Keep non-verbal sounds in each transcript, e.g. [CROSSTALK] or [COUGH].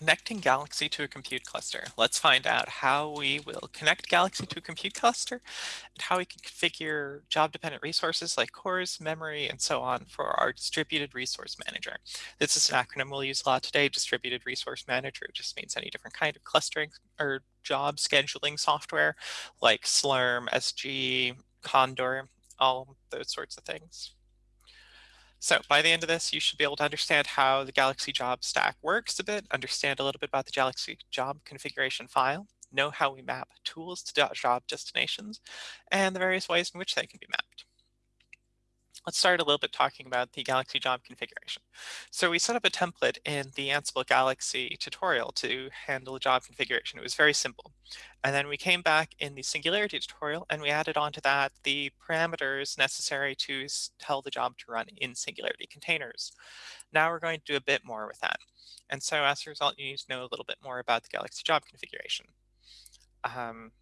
Connecting Galaxy to a compute cluster. Let's find out how we will connect Galaxy to a compute cluster and how we can configure job-dependent resources like cores, memory, and so on for our distributed resource manager. This is an acronym we'll use a lot today, distributed resource manager. It just means any different kind of clustering or job scheduling software like Slurm, SG, Condor, all those sorts of things. So by the end of this, you should be able to understand how the Galaxy job stack works a bit, understand a little bit about the Galaxy job configuration file, know how we map tools to job destinations, and the various ways in which they can be mapped. Let's start a little bit talking about the Galaxy job configuration. So we set up a template in the Ansible Galaxy tutorial to handle job configuration. It was very simple. And then we came back in the Singularity tutorial and we added onto that the parameters necessary to tell the job to run in Singularity containers. Now we're going to do a bit more with that. And so as a result, you need to know a little bit more about the Galaxy job configuration. Um,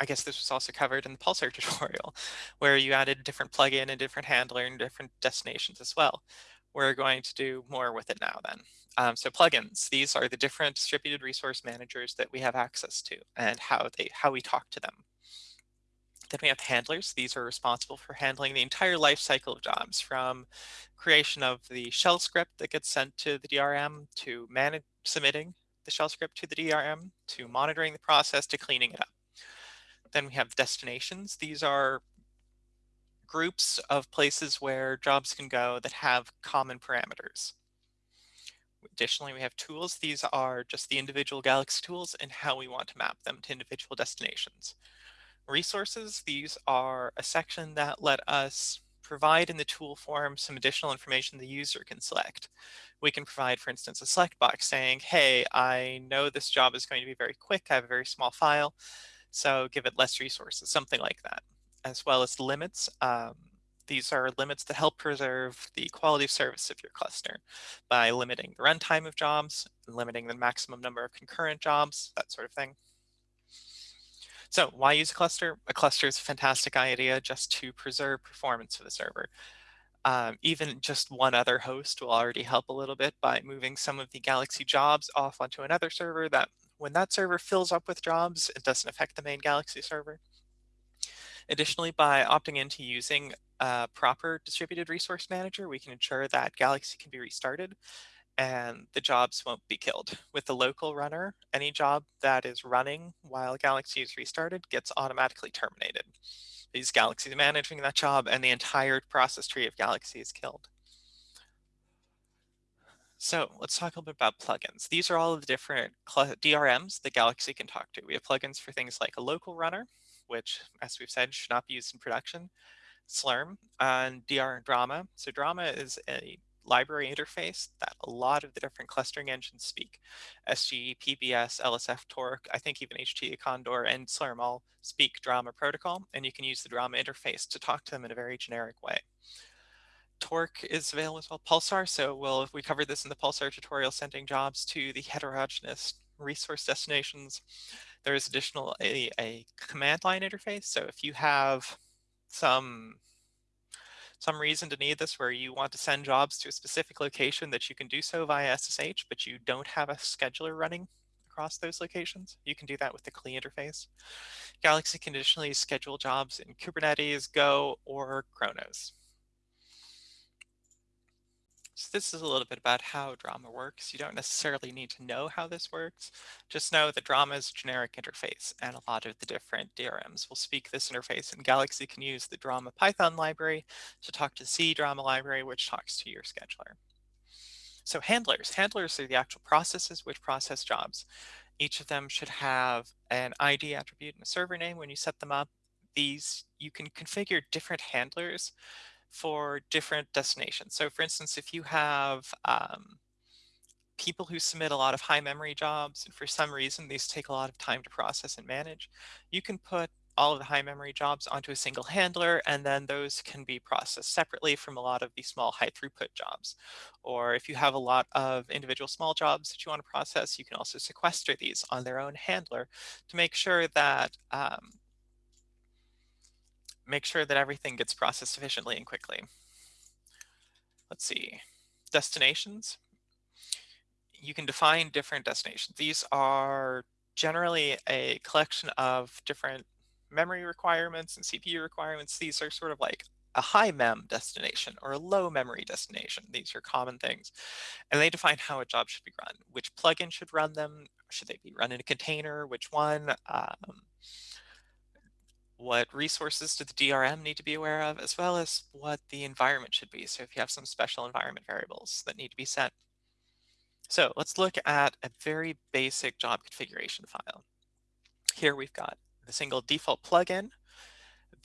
I guess this was also covered in the Pulsar [LAUGHS] tutorial, where you added a different plugin and different handler and different destinations as well. We're going to do more with it now then. Um, so plugins, these are the different distributed resource managers that we have access to and how they how we talk to them. Then we have handlers. These are responsible for handling the entire life cycle of jobs from creation of the shell script that gets sent to the DRM to manage submitting the shell script to the DRM to monitoring the process to cleaning it up. Then we have destinations. These are groups of places where jobs can go that have common parameters. Additionally, we have tools. These are just the individual Galaxy tools and how we want to map them to individual destinations. Resources, these are a section that let us provide in the tool form some additional information the user can select. We can provide, for instance, a select box saying, hey, I know this job is going to be very quick. I have a very small file. So give it less resources, something like that, as well as limits. Um, these are limits that help preserve the quality of service of your cluster by limiting the runtime of jobs, limiting the maximum number of concurrent jobs, that sort of thing. So why use a cluster? A cluster is a fantastic idea just to preserve performance for the server. Um, even just one other host will already help a little bit by moving some of the Galaxy jobs off onto another server that when that server fills up with jobs, it doesn't affect the main Galaxy server. Additionally, by opting into using a proper distributed resource manager, we can ensure that Galaxy can be restarted and the jobs won't be killed. With the local runner, any job that is running while Galaxy is restarted gets automatically terminated. These Galaxy managing that job and the entire process tree of Galaxy is killed. So let's talk a little bit about plugins. These are all of the different DRMs that Galaxy can talk to. We have plugins for things like a local runner, which, as we've said, should not be used in production, Slurm, and DR DRMAA. So DRMAA is a library interface that a lot of the different clustering engines speak. SGE, PBS, LSF, Torque, I think even HT, Condor, and Slurm all speak DRMAA protocol, and you can use the DRMAA interface to talk to them in a very generic way. Torque is available as well, Pulsar. So we'll, we covered this in the Pulsar tutorial, sending jobs to the heterogeneous resource destinations. There is additional a, a command line interface. So if you have some some reason to need this where you want to send jobs to a specific location that you can do so via SSH, but you don't have a scheduler running across those locations. You can do that with the CLI interface. Galaxy can additionally schedule jobs in Kubernetes, Go, or Chronos. This is a little bit about how DRMAA works. You don't necessarily need to know how this works. Just know that DRMAA is a generic interface and a lot of the different DRMs will speak this interface and Galaxy can use the DRMAA Python library to talk to C DRMAA library, which talks to your scheduler. So handlers, handlers are the actual processes which process jobs. Each of them should have an ID attribute and a server name when you set them up. These, you can configure different handlers for different destinations. So for instance, if you have um, people who submit a lot of high memory jobs, and for some reason these take a lot of time to process and manage, you can put all of the high memory jobs onto a single handler, and then those can be processed separately from a lot of the small high throughput jobs. Or if you have a lot of individual small jobs that you want to process, you can also sequester these on their own handler to make sure that um, make sure that everything gets processed efficiently and quickly. Let's see, destinations. you can define different destinations. These are generally a collection of different memory requirements and CPU requirements. These are sort of like a high mem destination or a low memory destination. These are common things. And they define how a job should be run, which plugin should run them, should they be run in a container, which one, um, what resources do the DRM need to be aware of, as well as what the environment should be. So if you have some special environment variables that need to be set. So let's look at a very basic job configuration file. Here we've got the single default plugin.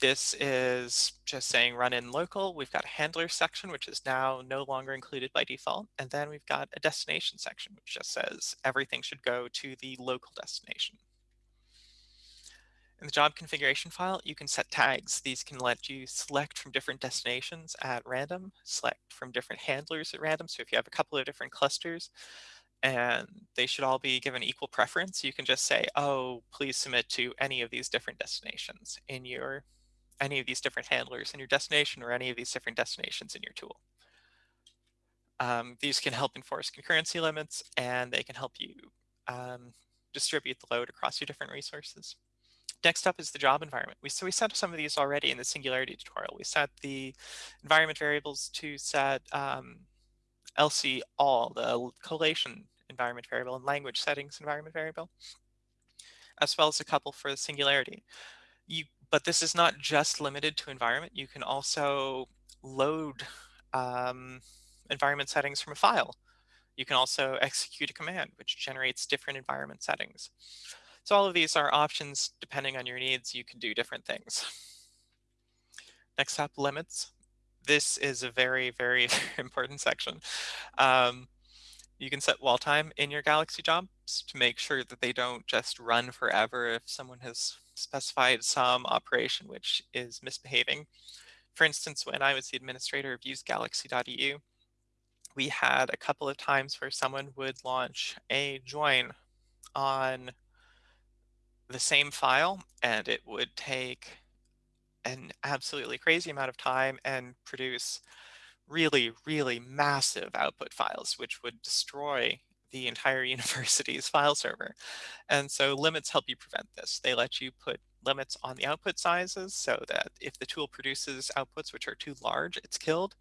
This is just saying run in local. We've got a handler section, which is now no longer included by default. And then we've got a destination section, which just says everything should go to the local destination. In the job configuration file, you can set tags. These can let you select from different destinations at random, select from different handlers at random. So if you have a couple of different clusters and they should all be given equal preference, you can just say, oh, please submit to any of these different destinations in your, any of these different handlers in your destination or any of these different destinations in your tool. Um, these can help enforce concurrency limits and they can help you um, distribute the load across your different resources. Next up is the job environment. We, so we set some of these already in the Singularity tutorial. We set the environment variables to set um, LC all, the collation environment variable and language settings environment variable, as well as a couple for the Singularity. You, but this is not just limited to environment. You can also load um, environment settings from a file. You can also execute a command, which generates different environment settings. So all of these are options depending on your needs. You can do different things. Next up, limits. This is a very, [LAUGHS] very important section. Um, you can set wall time in your Galaxy jobs to make sure that they don't just run forever if someone has specified some operation which is misbehaving. For instance, when I was the administrator of usegalaxy.eu, we had a couple of times where someone would launch a join on the same file and it would take an absolutely crazy amount of time and produce really, really massive output files, which would destroy the entire [LAUGHS] university's file server. And so limits help you prevent this. They let you put limits on the output sizes so that if the tool produces outputs which are too large, it's killed.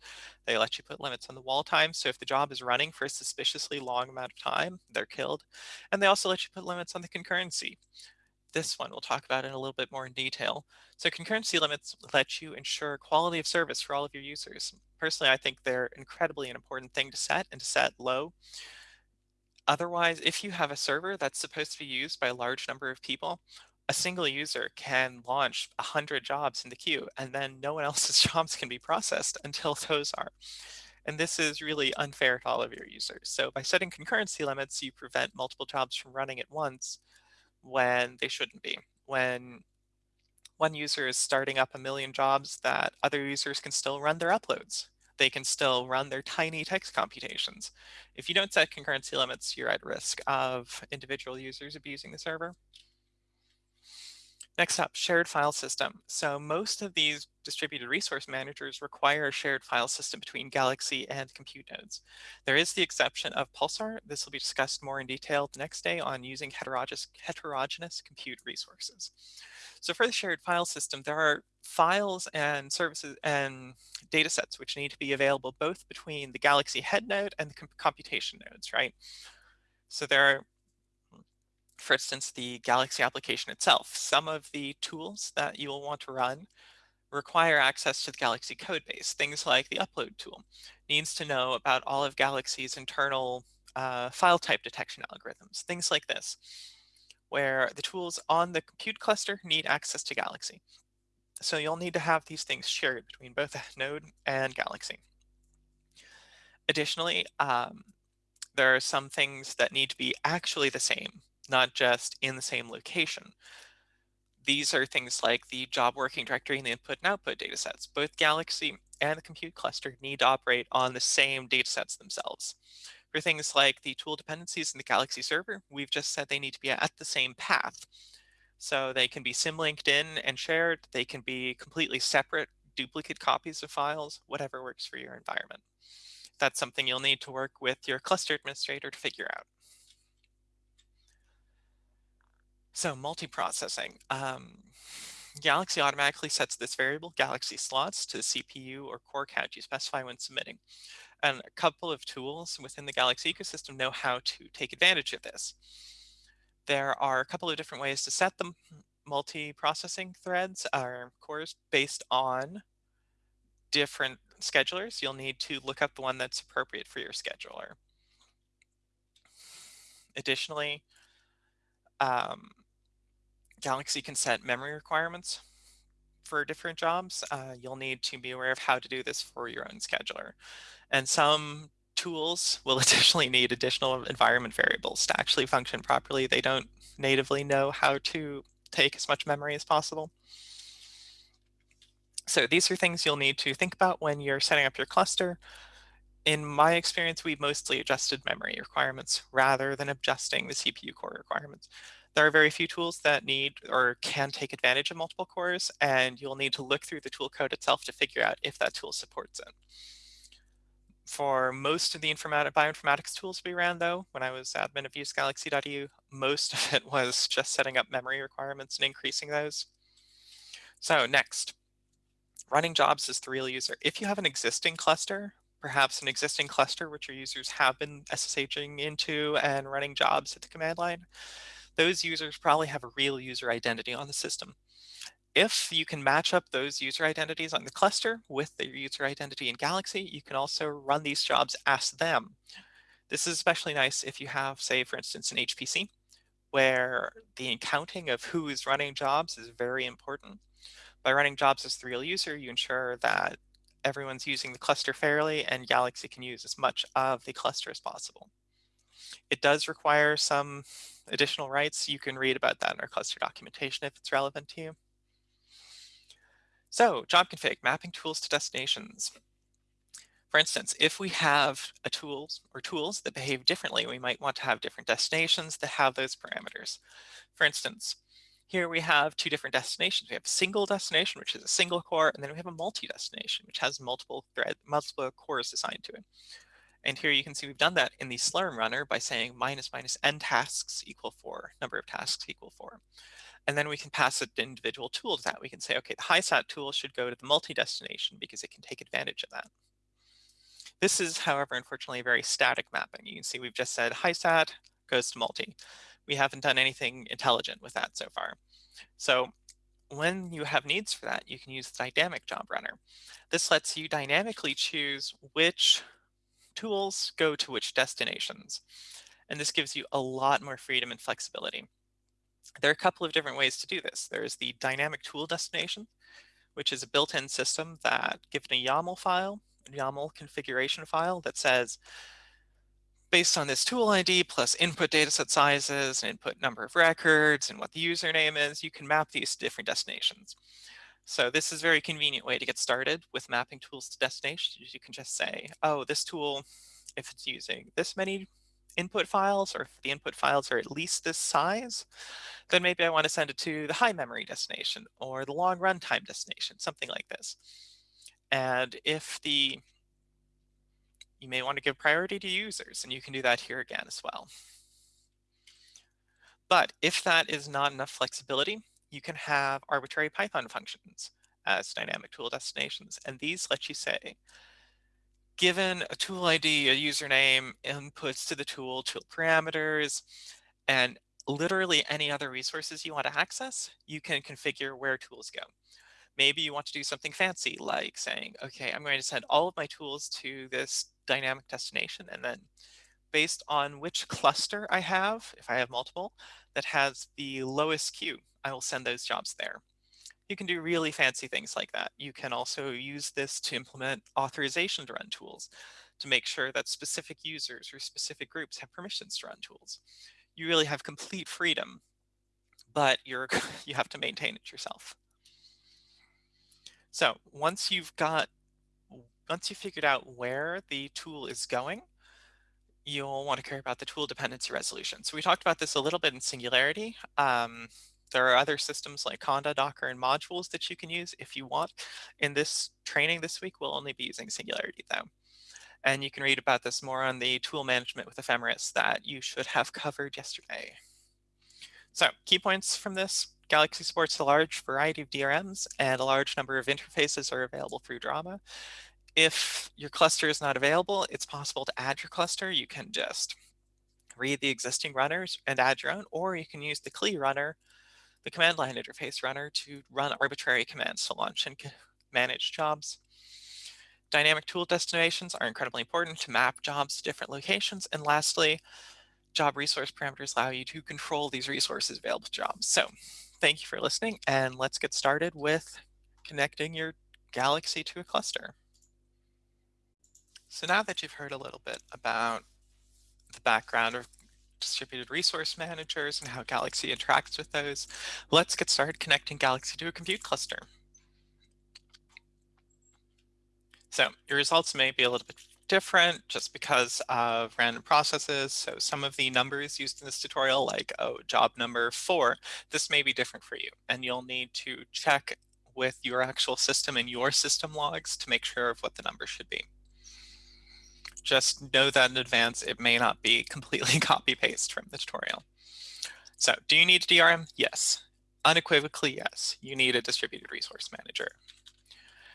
They let you put limits on the wall time. So if the job is running for a suspiciously long amount of time, they're killed. And they also let you put limits on the concurrency this one we'll talk about in a little bit more in detail. So concurrency limits let you ensure quality of service for all of your users. Personally, I think they're incredibly an important thing to set and to set low. Otherwise, if you have a server that's supposed to be used by a large number of people, a single user can launch 100 jobs in the queue and then no one [LAUGHS] else's jobs can be processed until those are. And this is really unfair to all of your users. So by setting concurrency limits, you prevent multiple jobs from running at once when they shouldn't be. When one user is starting up a million jobs that other users can still run their uploads. They can still run their tiny text computations. If you don't set concurrency limits, you're at risk of individual users abusing the server. Next up, shared file system. So most of these distributed resource managers require a shared file system between Galaxy and compute nodes. There is the exception of Pulsar. This will be discussed more in detail the next day on using heterogeneous, heterogeneous compute resources. So for the shared file system, there are files and services and data sets which need to be available both between the Galaxy head node and the computation nodes, right? So there are for instance, the Galaxy application itself. Some of the tools that you will want to run require access to the Galaxy codebase. Things like the upload tool needs to know about all of Galaxy's internal uh, file type detection algorithms, things like this, where the tools on the compute cluster need access to Galaxy. So you'll need to have these things shared between both [LAUGHS] Node and Galaxy. Additionally, um, there are some things that need to be actually the same not just in the same location. These are things like the job working directory and the input and output datasets. Both Galaxy and the compute cluster need to operate on the same datasets themselves. For things like the tool dependencies in the Galaxy server, we've just said they need to be at the same path. So they can be symlinked in and shared. They can be completely separate duplicate copies of files, whatever works for your environment. that's something you'll need to work with your cluster administrator to figure out. So multiprocessing. Um, Galaxy automatically sets this variable Galaxy slots to the CPU or core count you specify when submitting. And a couple of tools within the Galaxy ecosystem know how to take advantage of this. There are a couple of different ways to set the multi-processing threads or cores based on different schedulers. You'll need to look up the one that's appropriate for your scheduler. Additionally, um, Galaxy can set memory requirements for different jobs. Uh, you'll need to be aware of how to do this for your own scheduler. And some tools will [LAUGHS] additionally need additional environment variables to actually function properly. They don't natively know how to take as much memory as possible. So these are things you'll need to think about when you're setting up your cluster. In my experience, we mostly adjusted memory requirements rather than adjusting the CPU core requirements. There are very few tools that need or can take advantage of multiple cores, and you'll need to look through the tool code itself to figure out if that tool supports it. For most of the bioinformatics tools we ran, though, when I was admin of usegalaxy.eu, most [LAUGHS] of it was just setting up memory requirements and increasing those. So next, running jobs as the real user. If you have an existing cluster, perhaps an existing cluster which your users have been SSHing into and running jobs at the command line, those users probably have a real user identity on the system. If you can match up those user identities on the cluster with their user identity in Galaxy, you can also run these jobs as them. This is especially nice if you have, say, for instance, an HPC, where the accounting of who is running jobs is very important. By running jobs as the real user, you ensure that everyone's using the cluster fairly and Galaxy can use as much of the cluster as possible. It does require some additional rights. You can read about that in our cluster documentation if it's relevant to you. So job config, mapping tools to destinations. For instance, if we have a tools or tools that behave differently, we might want to have different destinations that have those parameters. For instance, here we have two different destinations. We have a single destination, which is a single core, and then we have a multi-destination, which has multiple thread, multiple cores assigned to it. And here you can see we've done that in the Slurm runner by saying minus minus n tasks equal four, number of tasks equal four. And then we can pass an individual tool to that. We can say, okay, the HiSat tool should go to the multi-destination because it can take advantage of that. This is, however, unfortunately, a very static mapping. You can see we've just said HiSat goes to multi. We haven't done anything intelligent with that so far. So when you have needs for that, you can use the dynamic job runner. This lets you dynamically choose which tools go to which destinations. And this gives you a lot more freedom and flexibility. There are a couple of different ways to do this. There's the dynamic tool destination, which is a built-in system that given a YAML file, a YAML configuration file that says, based on this tool ID plus input dataset sizes and input number of records and what the username is, you can map these to different destinations. So this is a very convenient way to get started with mapping tools to destinations. You can just say, oh, this tool, if it's using this many input files, or if the input files are at least this size, then maybe I want to send it to the high memory destination or the long runtime destination, something like this. And if the, you may want to give priority to users, and you can do that here again as well. But if that is not enough flexibility, you can have arbitrary Python functions as dynamic tool destinations. And these let you say, given a tool ID, a username, inputs to the tool, tool parameters, and literally any other resources you want to access, you can configure where tools go. Maybe you want to do something fancy like saying, okay, I'm going to send all of my tools to this dynamic destination and then based on which [LAUGHS] cluster I have, if I have multiple, that has the lowest queue, I will send those jobs there. You can do really fancy things like that. You can also use this to implement authorization to run tools to make sure that specific users or specific groups have permissions to run tools. You really have complete freedom, but you're [LAUGHS] you have to maintain it yourself. So once you've got, once you've figured out where the tool is going, you'll want to care about the tool dependency resolution. So we talked about this a little bit in Singularity. Um, there are other systems like Conda, Docker, and modules that you can use if you want. In this training this week, we'll only be using Singularity though. And you can read about this more on the tool management with ephemeris that you should have [LAUGHS] covered yesterday. So key points from this, Galaxy supports a large variety of DRMs and a large number of interfaces are available through DRMAA. If your cluster is not available, it's possible to add your cluster. You can just read the existing runners and add your own, or you can use the CLI runner, the command line interface runner to run arbitrary commands to launch and manage jobs. Dynamic tool destinations are incredibly important to map jobs to different locations. And lastly, job resource parameters allow you to control these resources available to jobs. So thank you for listening and let's get started with connecting your Galaxy to a cluster. So now that you've heard a little bit about the background of distributed resource managers and how Galaxy interacts with those, let's get started connecting Galaxy to a compute cluster. So your results may be a little bit different just because of random processes. So some of the numbers used in this tutorial, like oh, job number four, this may be different for you. And you'll need to check with your actual system and your system logs to make sure of what the number should be. Just know that in advance, it may not be [LAUGHS] completely copy paste from the tutorial. So do you need a DRM? Yes. Unequivocally, yes. You need a distributed resource manager.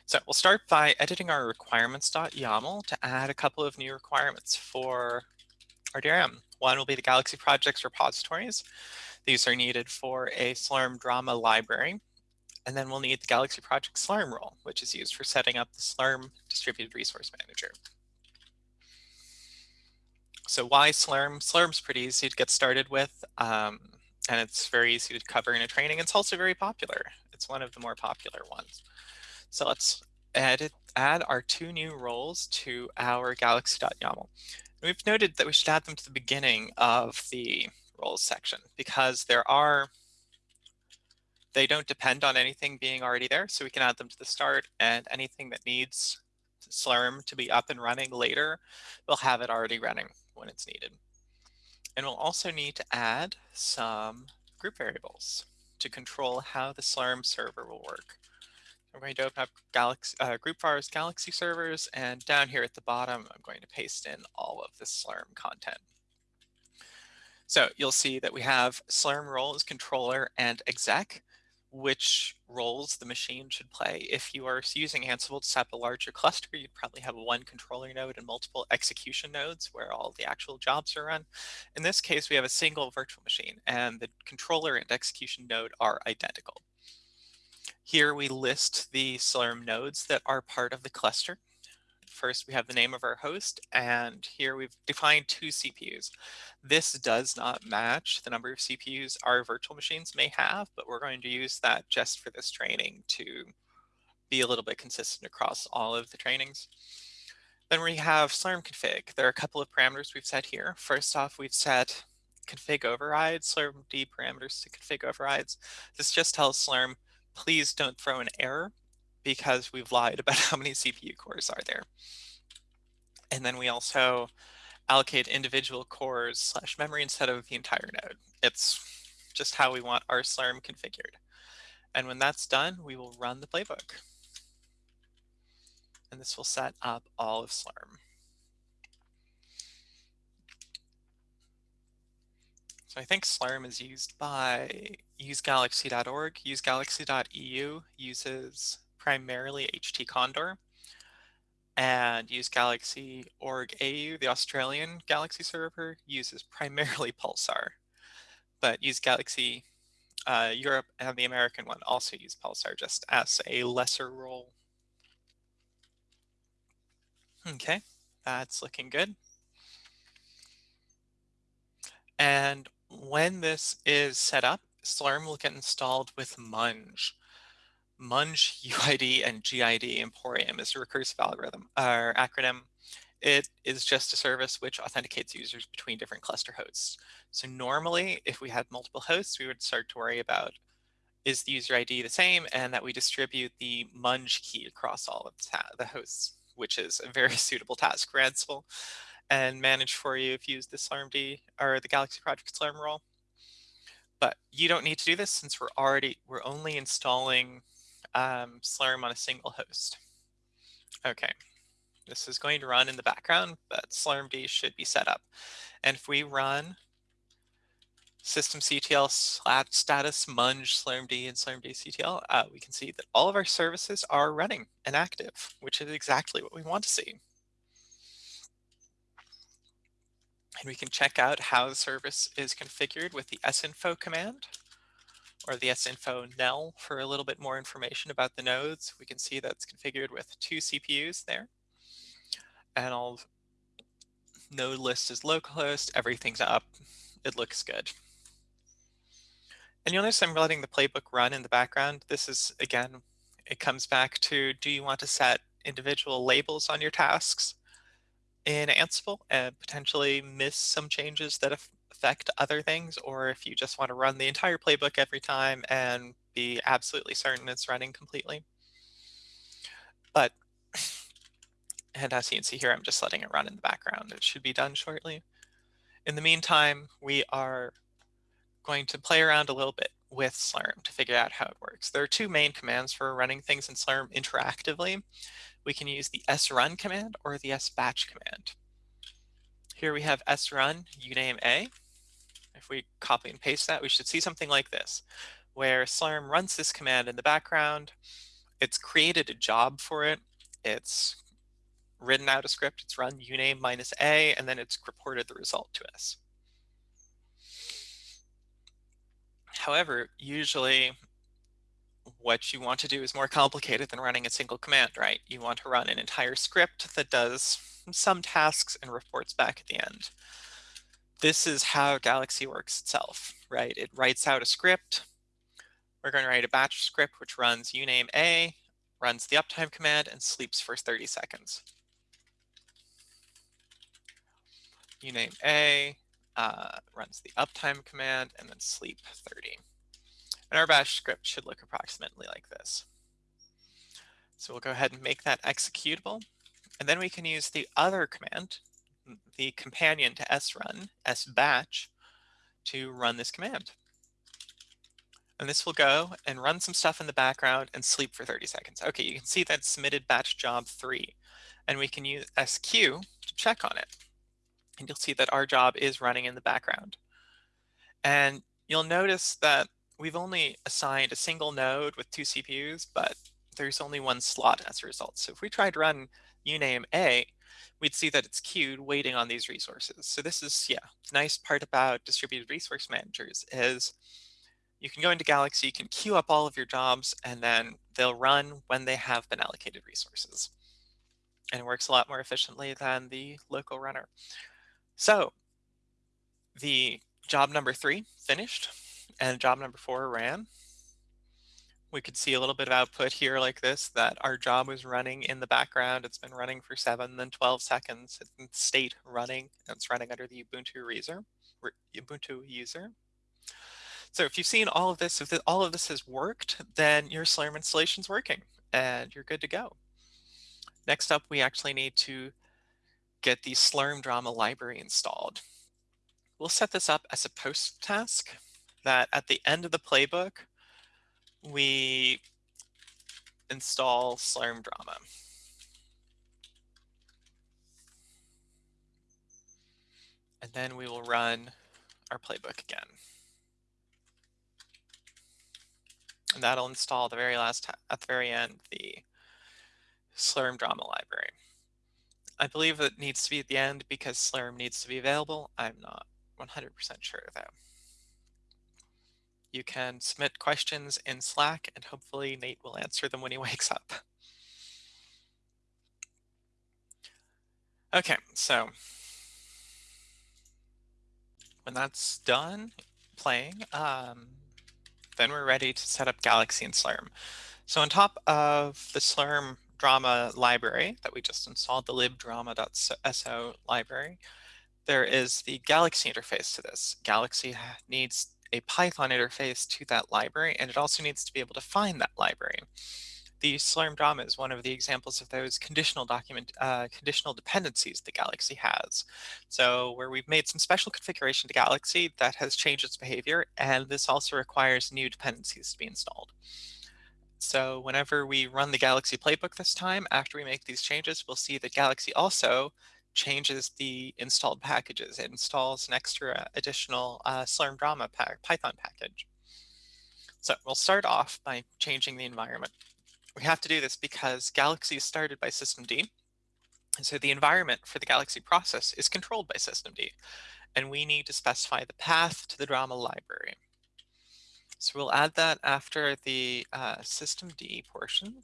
So we'll start by editing our requirements.yaml to add a couple of new requirements for our DRM. One will be the Galaxy projects repositories. These are needed for a Slurm DRMAA library. And then we'll need the Galaxy project Slurm role, which is used for setting up the Slurm distributed resource manager. So why Slurm? Slurm's pretty easy to get started with, um, and it's very easy to cover in a training. It's also very popular. It's one of the more popular ones. So let's add, add our two new roles to our galaxy.yaml. We've noted that we should add them to the beginning of the roles section because there are, they don't depend on anything being already there. So we can add them to the start and anything that needs Slurm to be up and running later, we'll have it already running when it's needed. And we'll also need to add some group variables to control how the Slurm server will work. I'm going to open up Galaxy, uh, GroupVar's Galaxy servers, and down here at the bottom, I'm going to paste in all of the Slurm content. So you'll see that we have Slurm roles, controller, and exec, which roles the machine should play. If you are using Ansible to set up a larger cluster, you'd probably have one controller node and multiple execution nodes where all the actual jobs are run. In this case, we have a single virtual machine, and the controller and execution node are identical. Here we list the Slurm nodes that are part of the cluster. First, we have the name of our host, and here we've defined two CPUs. This does not match the number of CPUs our virtual machines may have, but we're going to use that just for this training to be a little bit consistent across all of the trainings. Then we have Slurm config. There are a couple of parameters we've set here. First off, we've set config overrides, Slurm D parameters to config overrides. This just tells Slurm please don't throw an error because we've lied about [LAUGHS] how many CPU cores are there. And then we also allocate individual cores slash memory instead of the entire node. It's just how we want our Slurm configured. And when that's done, we will run the playbook. And this will set up all of Slurm. So I think Slurm is used by usegalaxy.org. Usegalaxy.eu uses primarily HT Condor. And usegalaxy.org AU, the Australian Galaxy server, uses primarily [LAUGHS] Pulsar. But usegalaxy uh, Europe and the American one also use Pulsar just as a lesser role. Okay, that's looking good. And when this is set up, Slurm will get installed with Munge. Munge [LAUGHS] UID and GID Emporium is a recursive algorithm or acronym. It is just a service which authenticates users between different cluster hosts. So normally, if we had multiple hosts, we would start to worry about is the user ID the same and that we distribute the Munge key across all of the hosts, which is a very [LAUGHS] suitable task for Ansible and manage for you if you use the SlarmD or the Galaxy Project Slurm role. But you don't need to do this since we're already, we're only installing um, Slurm on a single host. Okay, This is going to run in the background, but slurmd should be set up. And if we run systemctl status munge slurmd and slurmctld, uh, we can see that all of our services are running and active, which is exactly what we want to see. And we can check out how the service is configured with the sinfo command or the sinfo nel for a little bit more information about the nodes. We can see that's configured with two CPUs there. And all node list is localhost, everything's up, it looks good. And you'll notice I'm letting the playbook run in the background. This is, again, it comes back to, do you want to set individual labels on your tasks? in Ansible and potentially miss some changes that affect other things, or if you just want to run the entire playbook every time and be absolutely certain it's running completely. But, and as you can see here, I'm just letting it run in the background. It should be done shortly. In the meantime, we are going to play around a little bit with Slurm to figure out how it works. There are two main commands for running things in Slurm interactively we can use the srun command or the sbatch command. Here we have srun uname a. If we copy and paste that, we should see something like this, where Slurm runs this command in the background. It's created a job for it. It's written out a script. It's run uname minus a, and then it's reported the result to us. However, usually what you want to do is more complicated than running a single command, right? You want to run an entire script that does some tasks and reports back at the end. This is how Galaxy works itself, right? It writes out a script. We're going to write a batch script which runs uname a, runs the uptime command, and sleeps for 30 seconds. uname a, uh, runs the uptime command, and then sleep 30. And our bash script should look approximately like this. So we'll go ahead and make that executable. And then we can use the other command, the companion to srun, sbatch, to run this command. And this will go and run some stuff in the background and sleep for 30 seconds. Okay, you can see that submitted batch job three. And we can use squeue to check on it. And you'll see that our job is running in the background. And you'll notice that we've only assigned a single node with two CPUs, but there's only one slot as a result. So if we tried to run uname A, we'd see that it's queued waiting on these resources. So this is, yeah, nice part about distributed resource managers is you can go into Galaxy, you can queue up all of your jobs, and then they'll run when they have been allocated resources. And it works a lot more efficiently than the local runner. So the job number three finished and job number four ran. We could see a little bit of output here like this, that our job was running in the background. It's been running for seven, then 12 seconds. It's state running. It's running under the Ubuntu user. Ubuntu user. So if you've seen all of this, if all of this has worked, then your Slurm installation is working and you're good to go. Next up, we actually need to get the Slurm DRMAA library installed. We'll set this up as a post task that at the end of the playbook, we install Slurm DRMAA. And then we will run our playbook again. And that'll install the very last, at the very end, the Slurm DRMAA library. I believe it needs to be at the end because Slurm needs to be available. I'm not 100% sure though. You can submit questions in Slack and hopefully Nate will answer them when he [LAUGHS] wakes up. Okay, so when that's done playing, um, then we're ready to set up Galaxy and Slurm. So on top of the Slurm DRMAA library that we just installed, the libdrmaa.so library, there is the Galaxy interface to this. Galaxy needs a Python interface to that library, and it also needs to be able to find that library. The Slurm DOM is one of the examples of those conditional document, uh, conditional dependencies the Galaxy has. So where we've made some special configuration to Galaxy that has changed its behavior, and this also requires new dependencies to be installed. So whenever we run the Galaxy playbook this time, after we make these changes, we'll see that Galaxy also changes the installed packages. It installs an extra additional uh, Slurm DRMAA pack, Python package. So we'll start off by changing the environment. We have to do this because Galaxy is started by systemd. And so the environment for the Galaxy process is controlled by systemd. And we need to specify the path to the DRMAA library. So we'll add that after the uh, systemd portion.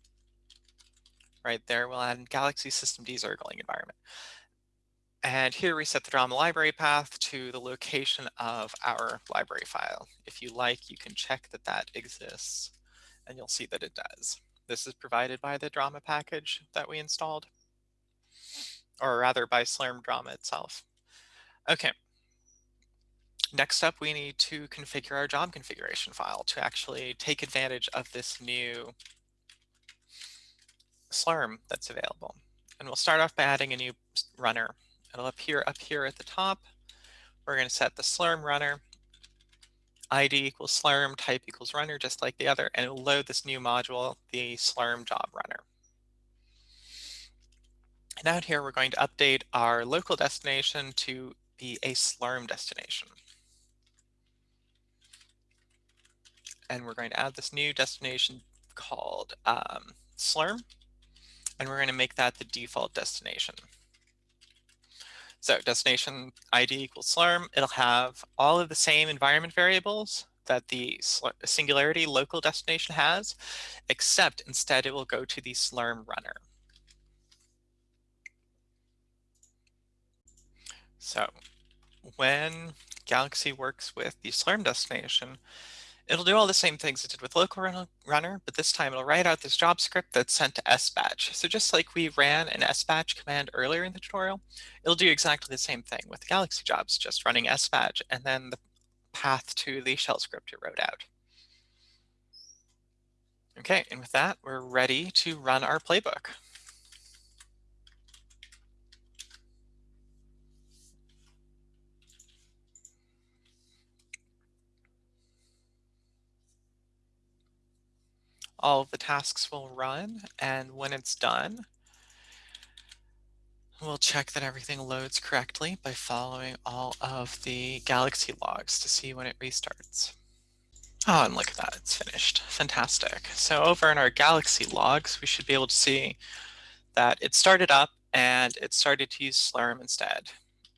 Right there, we'll add Galaxy systemd Zergling environment. And here we set the DRMAA library path to the location of our library file. If you like, you can check that that exists and you'll see that it does. This is provided by the DRMAA package that we installed, or rather by Slurm DRMAA itself. Okay. Next up, we need to configure our job configuration file to actually take advantage of this new Slurm that's available. And we'll start off by adding a new runner It'll appear up here at the top. We're going to set the slurm runner. ID equals slurm, type equals runner, just like the other, and it'll load this new module, the slurm job runner. And out here, we're going to update our local destination to be a slurm destination. And we're going to add this new destination called um, slurm, and we're going to make that the default destination. So destination ID equals slurm. It'll have all of the same environment variables that the singularity local destination has, except instead it will go to the slurm runner. So when Galaxy works with the slurm destination, It'll do all the same things it did with local runner, but this time it'll write out this job script that's sent to sbatch. So just like we ran an sbatch command earlier in the tutorial, it'll do exactly the same thing with Galaxy jobs, just running sbatch and then the path to the shell script it wrote out. Okay, and with that, we're ready to run our playbook. All of the tasks will run and when it's done we'll check that everything loads correctly by following all of the galaxy logs to see when it restarts. Oh, and look at that, it's finished. Fantastic. So over in our galaxy logs, we should be able to see that it started up and it started to use Slurm instead.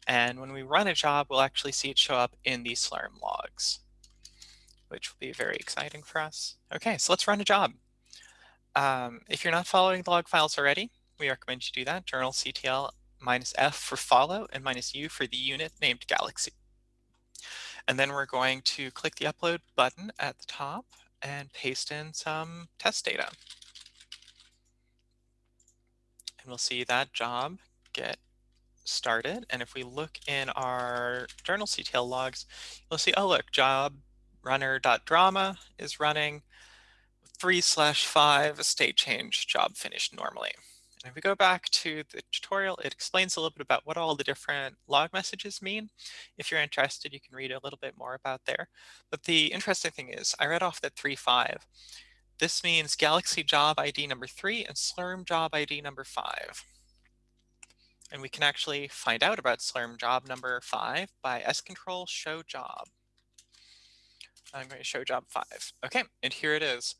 And when we run a job, we'll actually see it show up in the Slurm logs which will be very exciting for us. Okay, so let's run a job. Um, if you're not following the log files already, we recommend you do that. journalctl minus F for follow and minus U for the unit named Galaxy. And then we're going to click the upload button at the top and paste in some test data. And we'll see that job get started. And if we look in our journalctl logs, you'll see, oh, look, job runner.drmaa is running three slash five state change job finished normally. And if we go back to the tutorial, it explains a little bit about what all the different log messages mean. If you're interested, you can read a little bit more about there. But the interesting thing is I read off that three five. This means Galaxy job ID number three and Slurm job ID number five. And we can actually find out about Slurm job number five by scontrol show job. I'm going to show job five. Okay, and here it is.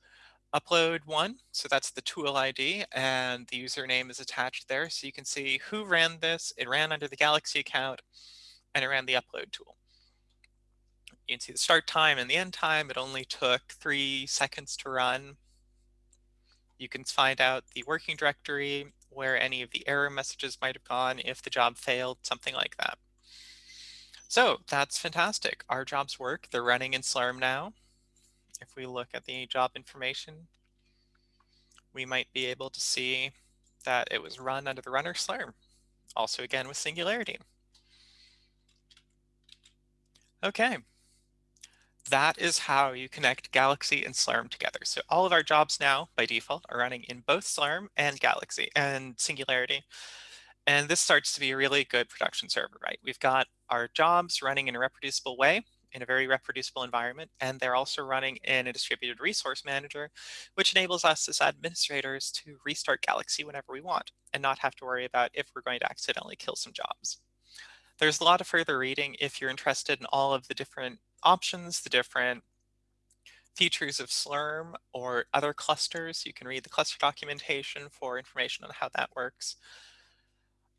Upload one, so that's the tool ID, and the username is attached there. So you can see who ran this. It ran under the Galaxy account, and it ran the upload tool. You can see the start time and the end time. It only took three seconds to run. You can find out the working directory, where any of the error messages might have gone if the job failed, something like that. So that's fantastic. Our jobs work. They're running in Slurm now. If we look at the job information, we might be able to see that it was run under the runner Slurm. Also again with Singularity. Okay. That is how you connect Galaxy and Slurm together. So all of our jobs now, by default, are running in both Slurm and Galaxy and Singularity. And this starts to be a really good production server, right? We've got our jobs running in a reproducible way. in a very reproducible environment, and they're also running in a distributed resource manager, which enables us as administrators to restart Galaxy whenever we want and not have to worry about if we're going to accidentally kill some jobs. There's a lot of further reading if you're interested in all of the different options, the different features of Slurm or other clusters. You can read the cluster documentation for information on how that works.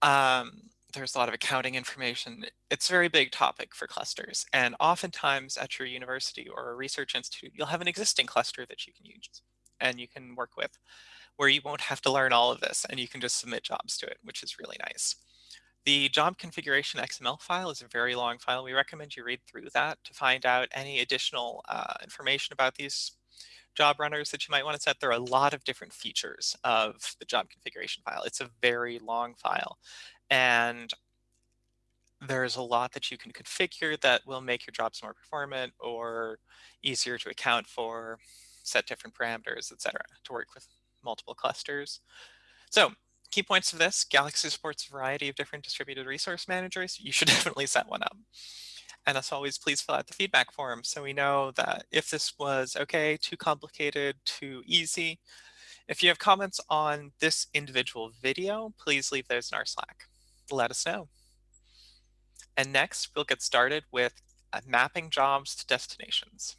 Um, there's a lot of accounting information. It's a very big topic for clusters. And oftentimes at your university or a research institute, you'll have an existing cluster that you can use and you can work with where you won't have to learn all of this and you can just submit jobs to it, which is really nice. The job configuration XML file is a very long file. We recommend you read through that to find out any additional uh, information about these job runners that you might want to set. There are a lot of different features of the job configuration file. It's a very long file. And there's a lot that you can configure that will make your jobs more performant or easier to account for, set different parameters, etc., to work with multiple clusters. So key points of this, Galaxy supports a variety of different distributed resource managers. You should [LAUGHS] definitely set one up. And as always, please fill out the feedback form so we know that if this was okay, too complicated, too easy. If you have comments on this individual video, please leave those in our Slack let us know. And next, we'll get started with uh, mapping jobs to destinations.